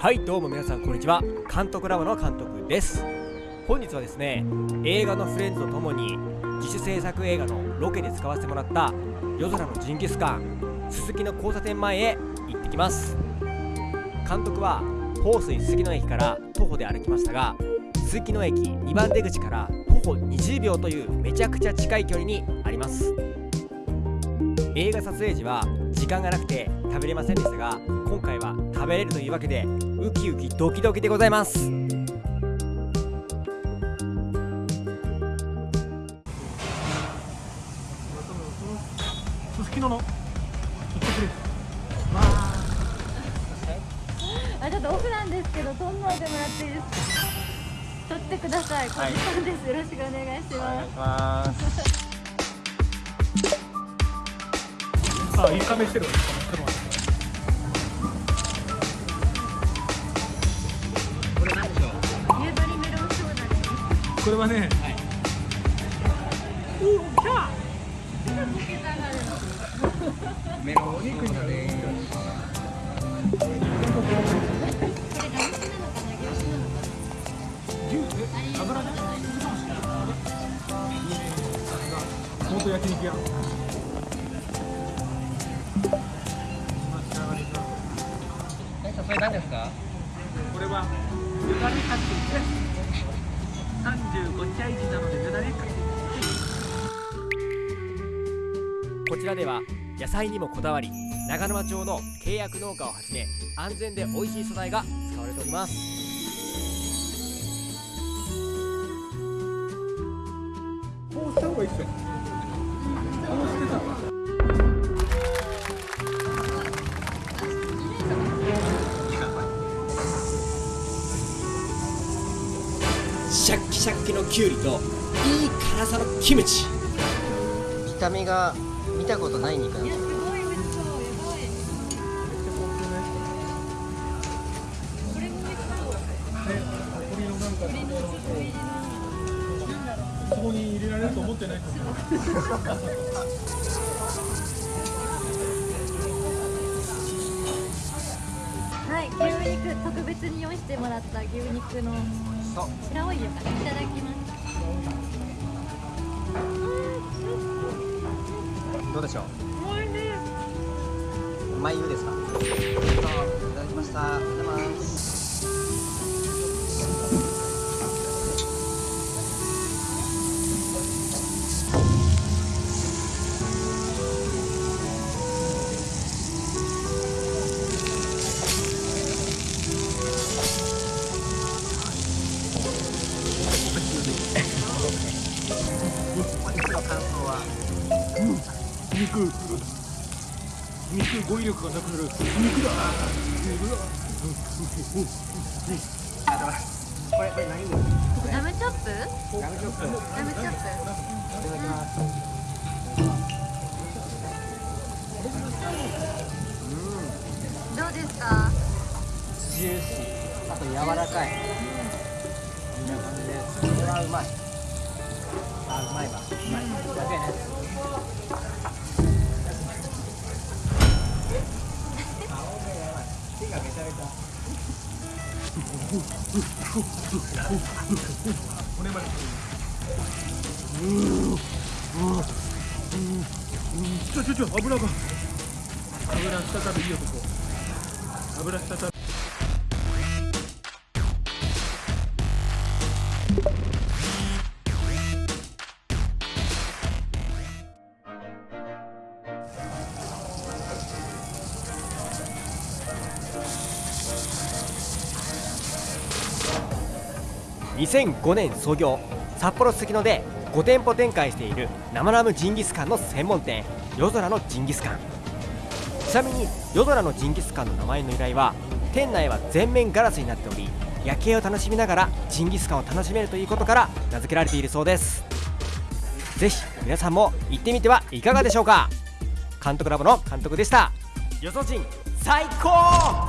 はいどうも皆さんこんにちは。監督ラボの監督です。本日はですね映画のフレンズとともに自主制作映画のロケで使わせてもらった夜空のジンギスカン鈴木の交差点前へ行ってきます。監督は豊水杉野駅から徒歩で歩きましたが鈴木の駅2番出口から徒歩20秒というめちゃくちゃ近い距離にあります。映画撮影時は時間がなくて食べれませんでしたが今回は食べれるというわけでウキウキドキドキでございます。すすきのの？あちょっとオフなんですけど撮んないでもらっていいですか？撮ってください。小路さんです、よろしくお願いしますあ、いいカメしてるわ。ちょっと待って夕張メロンソーダですこれはね、メロンお肉になれラム酒なのかな牛脂なのか牛え油で元焼肉屋。えそれ何ですか？これはよだれかけです。三十五茶市なのでよだれかけ。こちらでは野菜にもこだわり長沼町の契約農家をはじめ安全で美味しい素材が使われておりますこうした方がいいっすよ。シャッキシャッキのきゅうりといい辛さのキムチ。見た目が見たことない肉なんだそこに入れられると思ってない。と思う。はい牛肉特別に用意してもらった牛肉のそう白オイルからいただきますどうでしょう？おいしい。ですか？いただきました。ありがとうございます肉肉語彙力がなくなる肉だ肉だこれこれ何ラムチョップラムチョップラムチョップいただきますうんどうですかジューシーあと柔らかいこんな感じですこれはうまいあうまいわうまいやべえねがめちゃめちゃ骨までちょちょちょ油が油再びいいよここ油再び2005年創業札幌すすきので5店舗展開している生ラムジンギスカンの専門店夜空のジンギスカン。ちなみに夜空のジンギスカンの名前の由来は店内は全面ガラスになっており夜景を楽しみながらジンギスカンを楽しめるということから名付けられているそうです。ぜひ皆さんも行ってみてはいかがでしょうか。監督ラボの監督でした。よそ人最高！